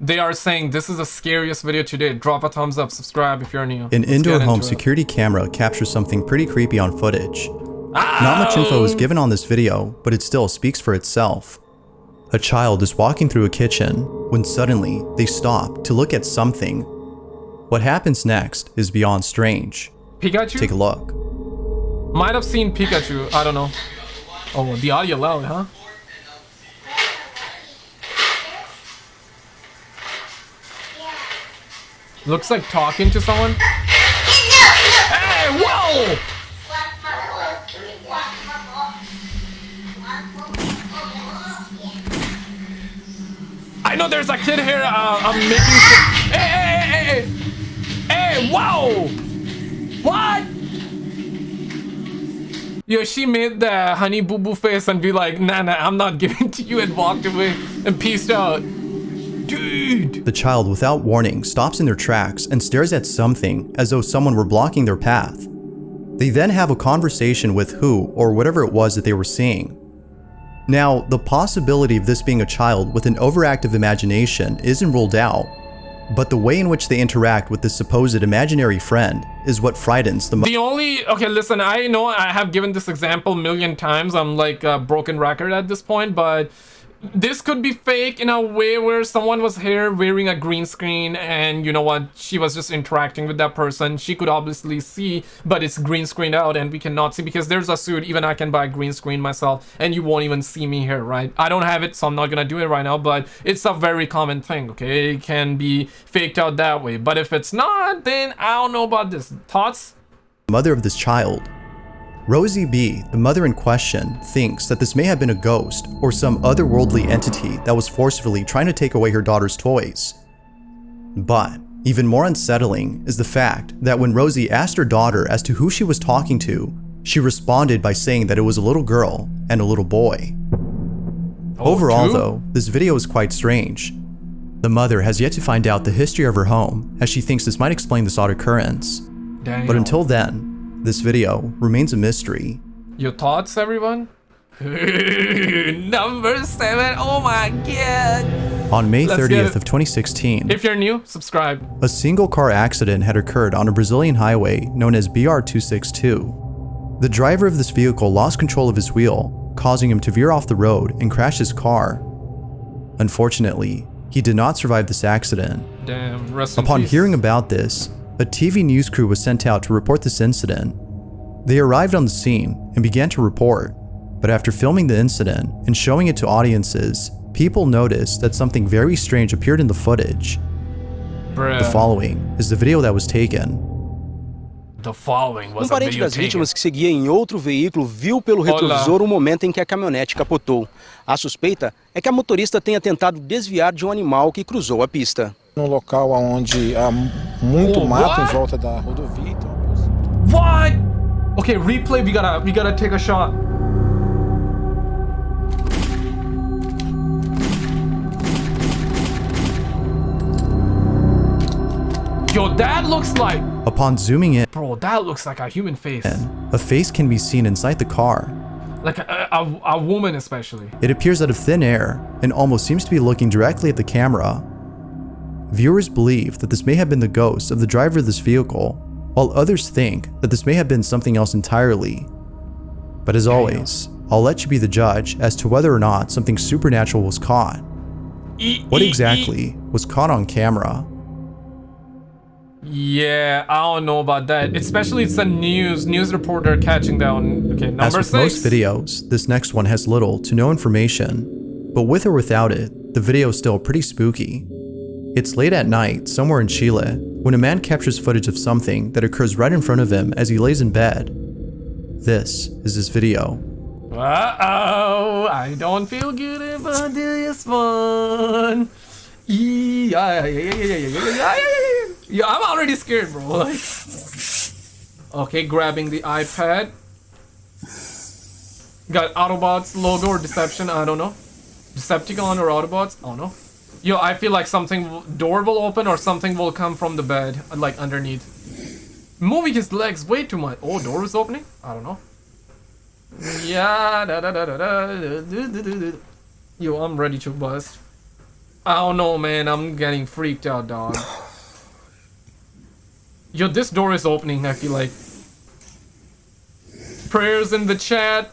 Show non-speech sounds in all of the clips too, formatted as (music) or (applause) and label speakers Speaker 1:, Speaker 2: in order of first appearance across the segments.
Speaker 1: They are saying this is the scariest video today. Drop a thumbs up, subscribe if you're new.
Speaker 2: An
Speaker 1: Let's
Speaker 2: indoor home
Speaker 1: into it.
Speaker 2: security camera captures something pretty creepy on footage. Not much info is oh! given on this video, but it still speaks for itself. A child is walking through a kitchen when suddenly they stop to look at something. What happens next is beyond strange.
Speaker 1: Pikachu?
Speaker 2: Take a look.
Speaker 1: Might have seen Pikachu. I don't know. Oh, the audio loud, huh? Looks like talking to someone. Hey, whoa! I know there's a kid here. Uh, I'm making. Hey, hey, hey, hey, hey! Whoa! What? Yo, she made the honey boo boo face and be like, nah, nah, I'm not giving to you and walked away and peaced out.
Speaker 2: The child, without warning, stops in their tracks and stares at something as though someone were blocking their path. They then have a conversation with who or whatever it was that they were seeing. Now, the possibility of this being a child with an overactive imagination isn't ruled out, but the way in which they interact with this supposed imaginary friend is what frightens the most.
Speaker 1: The only okay, listen. I know I have given this example a million times. I'm like a broken record at this point, but this could be fake in a way where someone was here wearing a green screen, and you know what? She was just interacting with that person. She could obviously see, but it's green screened out, and we cannot see because there's a suit. Even I can buy green screen myself, and you won't even see me here, right? I don't have it, so I'm not gonna do it right now. But it's a very common thing. Okay, it can be faked out that way. But if it's not, then I don't know about this. Thoughts?
Speaker 2: mother of this child. Rosie B., the mother in question, thinks that this may have been a ghost or some otherworldly entity that was forcefully trying to take away her daughter's toys. But even more unsettling is the fact that when Rosie asked her daughter as to who she was talking to, she responded by saying that it was a little girl and a little boy. Oh, Overall,
Speaker 1: true?
Speaker 2: though, this video is quite strange. The mother has yet to find out the history of her home, as she thinks this might explain this odd occurrence. But until then, this video remains a mystery.
Speaker 1: Your thoughts, everyone? (laughs) Number seven. Oh my god.
Speaker 2: On May
Speaker 1: Let's
Speaker 2: 30th of 2016,
Speaker 1: If you're new, subscribe.
Speaker 2: a single car accident had occurred on a Brazilian highway known as BR-262. The driver of this vehicle lost control of his wheel, causing him to veer off the road and crash his car. Unfortunately, he did not survive this accident.
Speaker 1: Damn. Rest in
Speaker 2: Upon hearing about this, a TV news crew was sent out to report this incident. They arrived on the scene and began to report, but after filming the incident and showing it to audiences, people noticed that something very strange appeared in the footage.
Speaker 1: Bruh.
Speaker 2: The following is the video that was taken.
Speaker 1: The following was
Speaker 3: Um parente das vítimas que seguia em outro veículo viu pelo
Speaker 1: Olá.
Speaker 3: retrovisor o momento em que a caminhonete capotou. A suspeita é que a motorista tenha tentado desviar de um animal que cruzou a pista.
Speaker 4: No local onde há muito
Speaker 1: Oh,
Speaker 4: mato
Speaker 1: what?
Speaker 4: em volta da rodovia. Então,
Speaker 1: What? Okay, replay. We gotta, we gotta take a shot. Yo, that looks like,
Speaker 2: Upon zooming in,
Speaker 1: bro. That looks like a human face,
Speaker 2: a face can be seen inside the car.
Speaker 1: like a, a, a woman, especially.
Speaker 2: It appears out of thin air and almost seems to be looking directly at the camera. Viewers believe that this may have been the ghost of the driver of this vehicle, while others think that this may have been something else entirely. But as always, I'll let you be the judge as to whether or not something supernatural was caught. What exactly was caught on camera?
Speaker 1: Yeah, I don't know about that. Especially it's a news news reporter catching down. Okay, number
Speaker 2: As with
Speaker 1: six.
Speaker 2: most videos, this next one has little to no information, but with or without it, the video is still pretty spooky. It's late at night, somewhere in Chile, when a man captures footage of something that occurs right in front of him as he lays in bed. This is his video.
Speaker 1: Uh-oh, I don't feel good about this one. Yeah, yeah, yeah, yeah, yeah, yeah, yeah. yeah I'm already scared, bro. Like, (laughs) okay, grabbing the iPad. Got Autobots logo or Deception, I don't know. Decepticon or Autobots, I don't know. Yo, I feel like something, door will open or something will come from the bed, like underneath. Moving his legs way too much. Oh, door is opening? I don't know. Yeah, da da da da da. da, da, da, da, da. Yo, I'm ready to bust. I don't know, man. I'm getting freaked out, dog. Yo, this door is opening, I feel like. Prayers in the chat.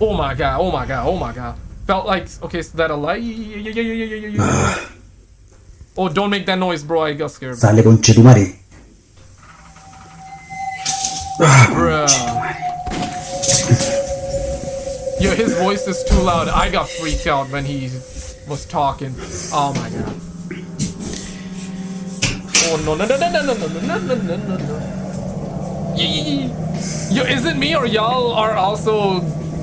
Speaker 1: Oh my god, oh my god, oh my god. Felt like, okay, is that a light? Oh, don't make that noise, bro. I got scared.
Speaker 5: Sale conche tu madre.
Speaker 1: Bruh. Yo, his voice is too loud. I got freaked out when he was talking. Oh my god. Oh no no no no no no no no no no no no. Yee. Yo, is it me or y'all are also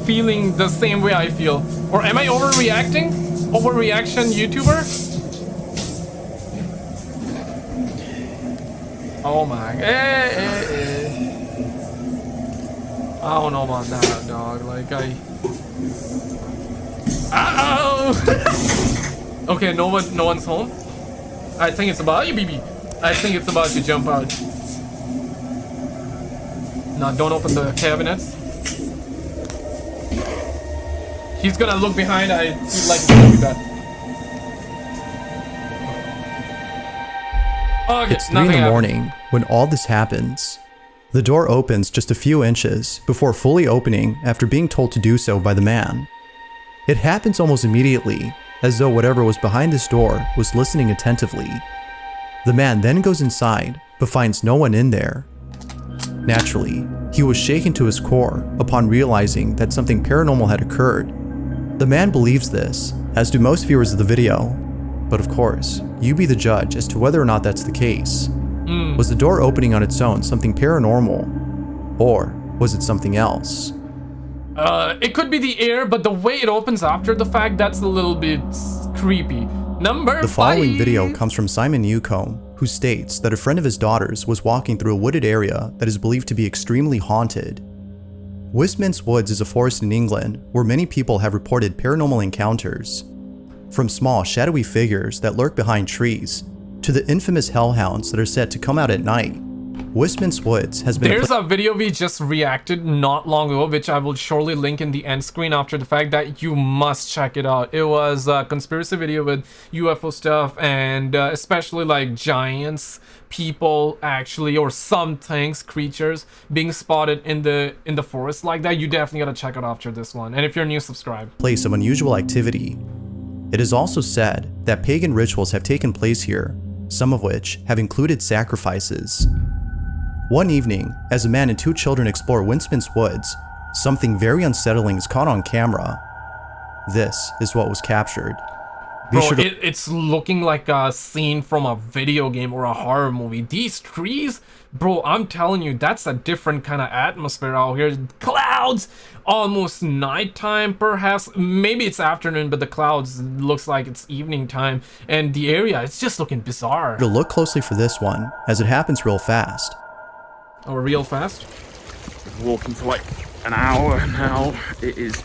Speaker 1: feeling the same way I feel? Or am I overreacting? Overreaction YouTuber? Oh my eh, eh, eh. I don't know about that, dog. Like, I... Ow! (laughs) okay, no one, no one's home. I think it's about you, BB. I think it's about to jump out. Now, don't open the cabinets. He's gonna look behind. I feel like it's gonna bad. Okay,
Speaker 2: It's 3 in the
Speaker 1: happened.
Speaker 2: morning when all this happens. The door opens just a few inches before fully opening after being told to do so by the man. It happens almost immediately, as though whatever was behind this door was listening attentively. The man then goes inside, but finds no one in there. Naturally, he was shaken to his core upon realizing that something paranormal had occurred. The man believes this, as do most viewers of the video, but of course, you be the judge as to whether or not that's the case. Was the door opening on its own something paranormal? Or was it something else?
Speaker 1: Uh, it could be the air, but the way it opens after the fact, that's a little bit creepy. Number
Speaker 2: The following
Speaker 1: five.
Speaker 2: video comes from Simon Newcomb, who states that a friend of his daughter's was walking through a wooded area that is believed to be extremely haunted. Wistman's Woods is a forest in England where many people have reported paranormal encounters. From small, shadowy figures that lurk behind trees, to the infamous hellhounds that are said to come out at night, Wistman's Woods has been a
Speaker 1: There's a video we just reacted not long ago, which I will surely link in the end screen after the fact that you must check it out. It was a conspiracy video with UFO stuff and uh, especially like giants, people actually, or some things, creatures being spotted in the in the forest like that. You definitely gotta check it out after this one. And if you're new, subscribe.
Speaker 2: place of unusual activity. It is also said that pagan rituals have taken place here, some of which have included sacrifices. One evening, as a man and two children explore Wistman's Woods, something very unsettling is caught on camera. This is what was captured. Be
Speaker 1: Bro,
Speaker 2: sure
Speaker 1: it, it's looking like a scene from a video game or a horror movie. These trees, bro, I'm telling you, that's a different kind of atmosphere out here. Clouds, almost nighttime, perhaps. Maybe it's afternoon, but the clouds looks like it's evening time. And the area, it's just looking bizarre.
Speaker 2: to look closely for this one, as it happens real fast.
Speaker 1: Oh, real fast?
Speaker 6: walking for like an hour now. It is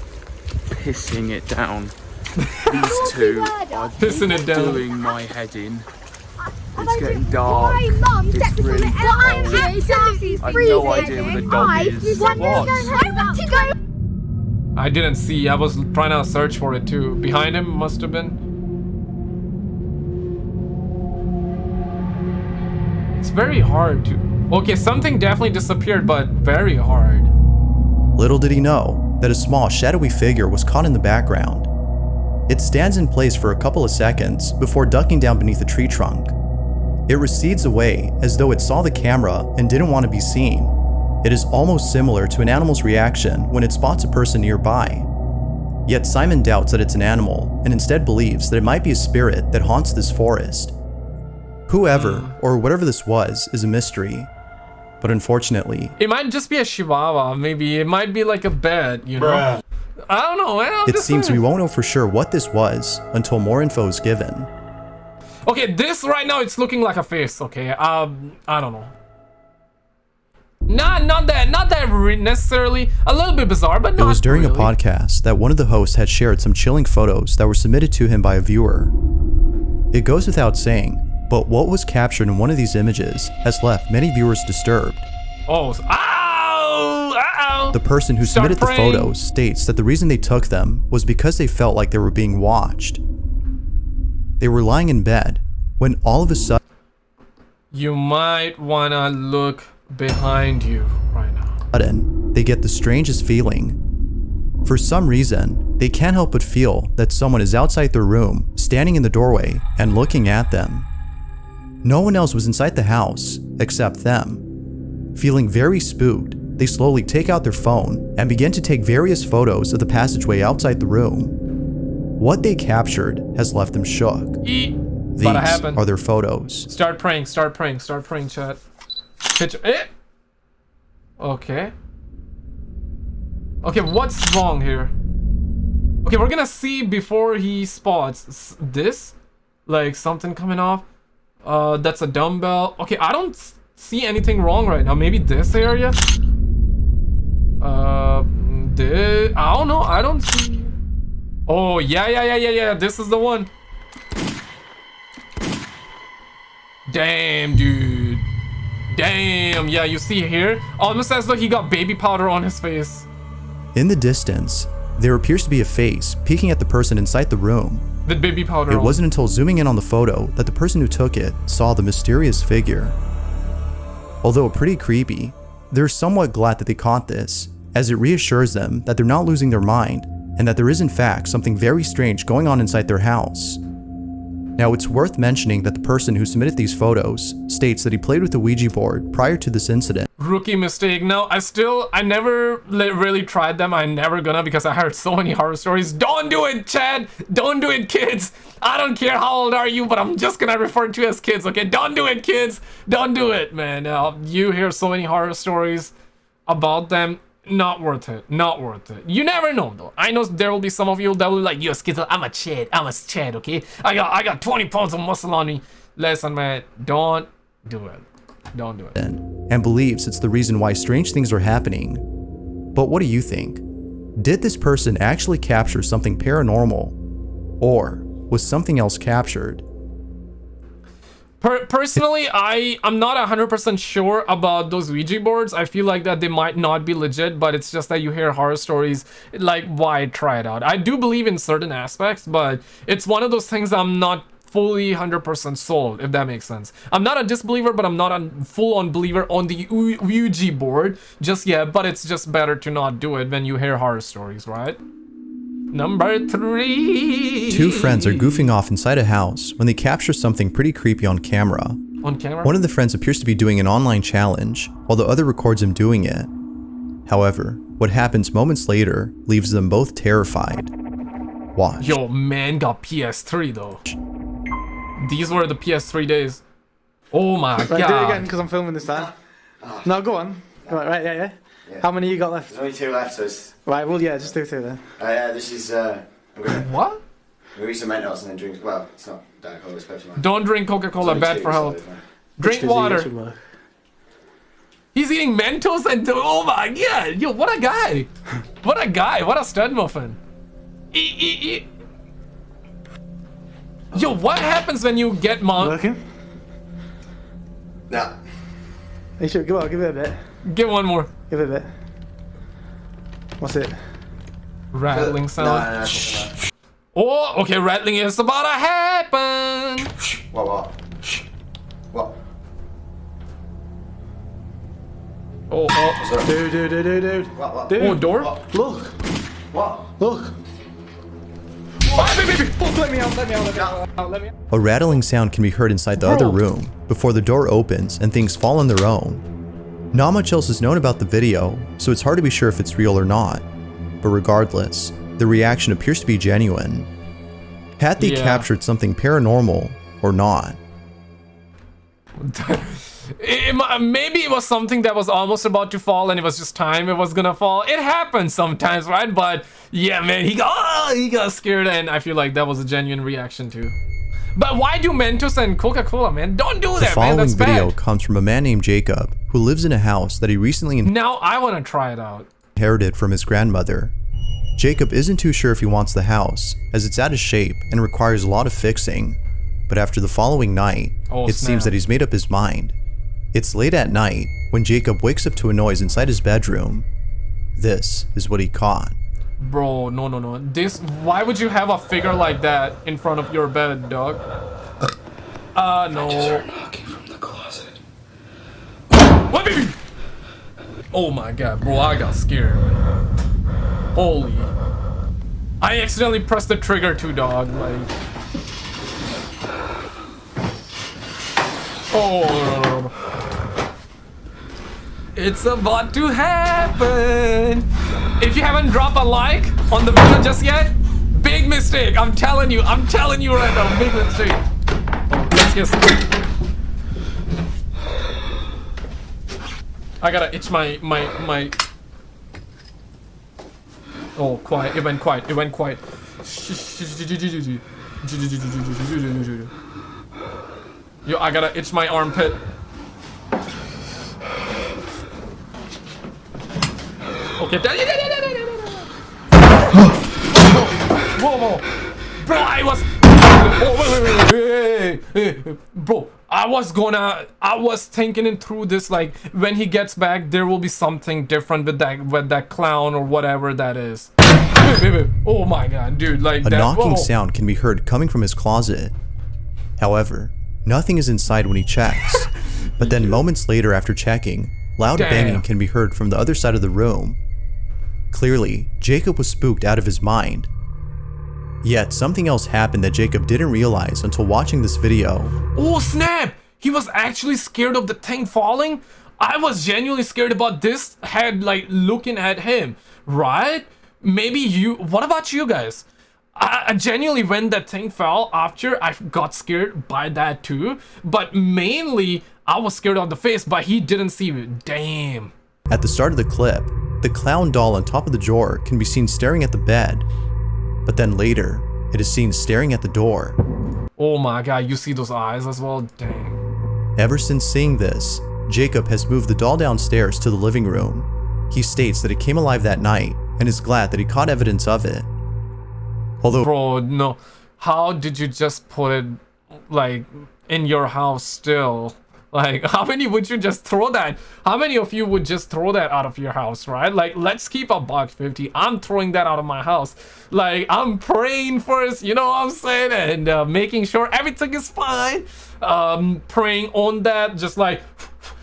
Speaker 6: pissing it down. These (laughs) two are
Speaker 1: Pissing it down.
Speaker 6: doing my head in. It's getting dark.
Speaker 7: Mum?
Speaker 6: It's really
Speaker 7: what I'm
Speaker 6: cold. I've no idea where the dog is. What?
Speaker 7: go home. I want to go
Speaker 1: I didn't see. I was trying to search for it too. Behind him must have been. It's very hard to. Okay, something definitely disappeared, but very hard.
Speaker 2: Little did he know that a small, shadowy figure was caught in the background. It stands in place for a couple of seconds before ducking down beneath a tree trunk. It recedes away as though it saw the camera and didn't want to be seen. It is almost similar to an animal's reaction when it spots a person nearby. Yet Simon doubts that it's an animal and instead believes that it might be a spirit that haunts this forest. Whoever hmm. or whatever this was is a mystery. But unfortunately,
Speaker 1: It might just be a chihuahua, maybe. It might be like a bed, you know? I don't know, man. I'm
Speaker 2: it
Speaker 1: just
Speaker 2: seems we won't know for sure what this was until more info is given.
Speaker 1: Okay, this right now, it's looking like a face, okay? Um, I don't know. Not, not that, not that re- necessarily. A little bit bizarre, but
Speaker 2: It was during
Speaker 1: really.
Speaker 2: a podcast that one of the hosts had shared some chilling photos that were submitted to him by a viewer. It goes without saying, but what was captured in one of these images has left many viewers disturbed.
Speaker 1: Oh, s- ow! Ow!
Speaker 2: The person who
Speaker 1: Start
Speaker 2: submitted the photos states that the reason they took them was because they felt like they were being watched. They were lying in bed when all of a sudden
Speaker 1: You might wanna look behind you right now.
Speaker 2: sudden, they get the strangest feeling. For some reason, they can't help but feel that someone is outside their room, standing in the doorway, and looking at them. No one else was inside the house except them. Feeling very spooked, they slowly take out their phone and begin to take various photos of the passageway outside the room. What they captured has left them shook. These
Speaker 1: happen.
Speaker 2: are their photos.
Speaker 1: Start praying, start praying, start praying, chat. Picture. Eh! Okay. Okay, what's wrong here? Okay, we're gonna see before he spots this. Like something coming off. Uh, that's a dumbbell. Okay, I don't see anything wrong right now. Maybe this area? Uh, this, I don't know. I don't see. Oh, yeah, yeah, yeah, yeah, yeah. This is the one. Damn, dude. Damn. Yeah, you see here? Almost as though he got baby powder on his face.
Speaker 2: In the distance, there appears to be a face peeking at the person inside the room.
Speaker 1: With baby powder
Speaker 2: It wasn't until zooming in on the photo that the person who took it saw the mysterious figure. Although pretty creepy, they're somewhat glad that they caught this, as it reassures them that they're not losing their mind and that there is in fact something very strange going on inside their house. Now, it's worth mentioning that the person who submitted these photos states that he played with the Ouija board prior to this incident.
Speaker 1: Rookie mistake. No, I still, I never really tried them. I never gonna because I heard so many horror stories. Don't do it, Chad. Don't do it, kids. I don't care how old are you, but I'm just gonna refer to you as kids, okay? Don't do it, kids. Don't do it, man. Uh, you hear so many horror stories about them. Not worth it. Not worth it. You never know, though. I know there will be some of you that will be like, yo, Skizzle, I'm a Chad. I'm a Chad, okay? I got, I got 20 pounds of muscle on me. Listen, man, don't do it. Don't do it.
Speaker 2: and believes it's the reason why strange things are happening. But what do you think? Did this person actually capture something paranormal? Or was something else captured?
Speaker 1: Per- personally, I I'm not hundred percent sure about those Ouija boards. I feel like that they might not be legit, but it's just that you hear horror stories. Like, why try it out? I do believe in certain aspects, but it's one of those things I'm not fully hundred percent sold. If that makes sense. I'm not a disbeliever, but I'm not a full-on believer on the Ou- Ouija board just yet. But it's just better to not do it when you hear horror stories, right? Number three.
Speaker 2: Two friends are goofing off inside a house when they capture something pretty creepy on camera.
Speaker 1: on camera.
Speaker 2: One of the friends appears to be doing an online challenge, while the other records him doing it. However, what happens moments later leaves them both terrified. Watch.
Speaker 1: Yo, man got PS3 though. These were the PS3 days. Oh my
Speaker 5: Right, do it again because I'm filming this time. No, go on. Go on, right, yeah, yeah. How many you got left?
Speaker 8: There's only two left, so it's,
Speaker 5: Right, well, yeah, just do two then.
Speaker 8: uh, yeah, this is, uh, I'm gonna,
Speaker 1: What?
Speaker 8: gonna read some Mentos and then drink, well, it's not Diet Cola, it's Pepsi Man.
Speaker 1: Don't drink Coca-Cola, bad
Speaker 8: two,
Speaker 1: for health.
Speaker 8: it's fine.
Speaker 1: Drink water.
Speaker 5: easy as work.
Speaker 1: He's eating Mentos and oh my god. Yo, what a guy. What a guy. What a stud muffin. Eat, eat, eat. Yo, what happens when you get mom?
Speaker 5: Working?
Speaker 8: Nah,
Speaker 5: You should, go on, give it a bit.
Speaker 1: Get one more.
Speaker 5: Give it a bit. What's it?
Speaker 1: Rattling
Speaker 8: no,
Speaker 1: sound.
Speaker 8: no, no.
Speaker 1: Oh, okay, rattling is about to happen.
Speaker 8: What, what? What?
Speaker 1: Oh, oh.
Speaker 8: What's?
Speaker 5: Dude, dude, dude, dude, dude.
Speaker 8: What, what?
Speaker 5: Dude.
Speaker 1: Oh, door?
Speaker 8: What?
Speaker 5: Look,
Speaker 8: What?
Speaker 5: look.
Speaker 2: A rattling sound can be heard inside the other room before the door opens and things fall on their own. Not much else is known about the video, so it's hard to be sure if it's real or not. But regardless, the reaction appears to be genuine. Had they
Speaker 1: Yeah.
Speaker 2: captured something paranormal or not? (laughs)
Speaker 1: It, mi- maybe it was something that was almost about to fall and it was just time it was gonna fall. It happens sometimes, right? But yeah, man, he got oh, he got scared and I feel like that was a genuine reaction too. But why do Mentos and Coca-Cola, man? Don't do
Speaker 2: The
Speaker 1: that, man.
Speaker 2: following
Speaker 1: That's
Speaker 2: video
Speaker 1: bad.
Speaker 2: comes from a man named Jacob who lives in a house that he recently
Speaker 1: Now I want to try it out.
Speaker 2: inherited from his grandmother. Jacob isn't too sure if he wants the house, as it's out of shape and requires a lot of fixing. But after the following night,
Speaker 1: Oh,
Speaker 2: it
Speaker 1: snap.
Speaker 2: seems that he's made up his mind. It's late at night when Jacob wakes up to a noise inside his bedroom. This is what he caught.
Speaker 1: Bro, no, no, no. This, why would you have a figure like that in front of your bed, dog? Uh, no.
Speaker 4: Knocking from the closet.
Speaker 1: What? Oh my god, bro, I got scared. Holy. I accidentally pressed the trigger too, dog. Like. Oh. It's about to happen. If you haven't dropped a like on the video just yet, big mistake. I'm telling you. I'm telling you right now, big mistake. Oh, get started. I gotta itch my my my. Oh, quiet. It went quiet. It went quiet. Yo, I gotta itch my armpit. Okay. Whoa, whoa. Bro, I was. Oh, wait, wait, wait, wait, wait, wait. Bro, I was gonna. I was thinking it through this. Like, when he gets back, there will be something different with that, with that clown or whatever that is. Wait, wait, wait. Oh my god, dude! Like
Speaker 2: A
Speaker 1: that.
Speaker 2: knocking
Speaker 1: whoa.
Speaker 2: sound can be heard coming from his closet. However, nothing is inside when he checks. (laughs) But then moments later after checking, loud
Speaker 1: Damn.
Speaker 2: banging can be heard from the other side of the room. Clearly, Jacob was spooked out of his mind. Yet something else happened that Jacob didn't realize until watching this video.
Speaker 1: Oh snap! He was actually scared of the thing falling. I was genuinely scared about this head like looking at him, right? Maybe you. What about you guys? I, I genuinely, when that thing fell after, I got scared by that too. But mainly, I was scared of the face, but he didn't see me. Damn.
Speaker 2: At the start of the clip, the clown doll on top of the drawer can be seen staring at the bed. But then later, it is seen staring at the door.
Speaker 1: Oh my god, you see those eyes as well? Dang.
Speaker 2: Ever since seeing this, Jacob has moved the doll downstairs to the living room. He states that it came alive that night and is glad that he caught evidence of it. Although
Speaker 1: Bro, no. How did you just put it, like, in your house still? Like, (laughs) how many would you just throw that? How many of you would just throw that out of your house, right? Like, let's keep a buck 50. I'm throwing that out of my house. Like, I'm praying first, you know what I'm saying? And uh, making sure everything is fine. Um, praying on that, just like,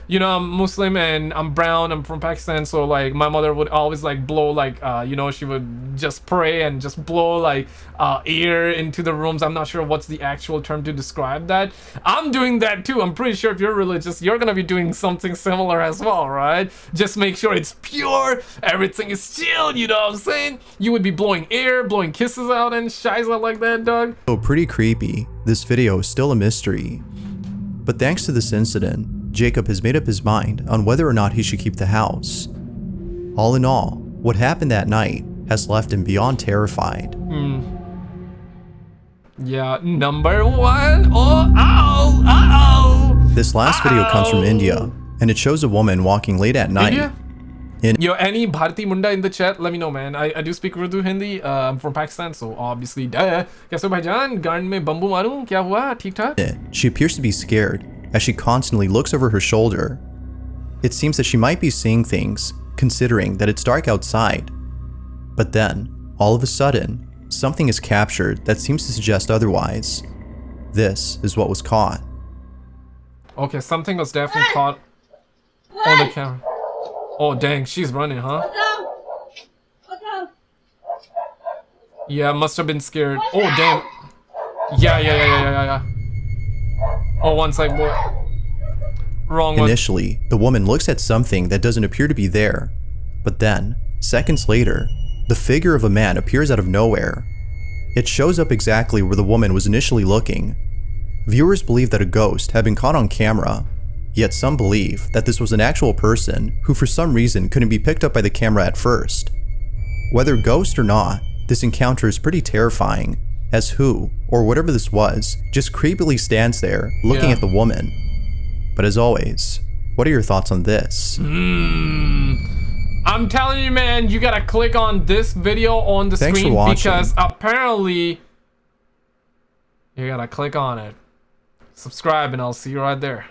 Speaker 1: you know i'm muslim and i'm brown i'm from pakistan so like my mother would always like blow like uh you know she would just pray and just blow like uh air into the rooms. I'm not sure what's the actual term to describe that. I'm doing that too. I'm pretty sure if you're religious you're gonna be doing something similar as well right? Just make sure it's pure everything is chill you know what i'm saying? You would be blowing air blowing kisses out and shiza like that dog.
Speaker 2: So pretty creepy, this video is still a mystery. But thanks to this incident, Jacob has made up his mind on whether or not he should keep the house. All in all, what happened that night has left him beyond terrified. Mm.
Speaker 1: Yeah, number one. Oh, ow, ow.
Speaker 2: This last video comes from India, and it shows a woman walking late at night.
Speaker 1: India?
Speaker 2: In
Speaker 1: Yo, any Bharati Munda in the chat, let me know, man. I, I do speak Urdu Hindi. Uh, I'm from Pakistan, so obviously, duh. Kaise bhaijan? Garden mein bambu maru? Kya hua?
Speaker 2: Theek? She appears to be scared as she constantly looks over her shoulder. It seems that she might be seeing things, considering that it's dark outside. But then, all of a sudden, something is captured that seems to suggest otherwise. This is what was caught.
Speaker 1: Okay, something was definitely caught on the camera. Oh, dang, she's running, huh? Yeah, must have been scared. Oh, damn. Yeah, yeah, yeah, yeah, yeah, yeah. Oh, one boy. Wrong one.
Speaker 2: Initially, the woman looks at something that doesn't appear to be there. But then, seconds later, the figure of a man appears out of nowhere. It shows up exactly where the woman was initially looking. Viewers believe that a ghost had been caught on camera, yet some believe that this was an actual person who for some reason couldn't be picked up by the camera at first. Whether ghost or not, this encounter is pretty terrifying, as who, or whatever this was, just creepily stands there looking
Speaker 1: Yeah.
Speaker 2: at the woman. But as always, what are your thoughts on this?
Speaker 1: Hmm. I'm telling you, man, you gotta click on this video on the
Speaker 2: Thanks
Speaker 1: screen because apparently you gotta click on it. Subscribe, and I'll see you right there.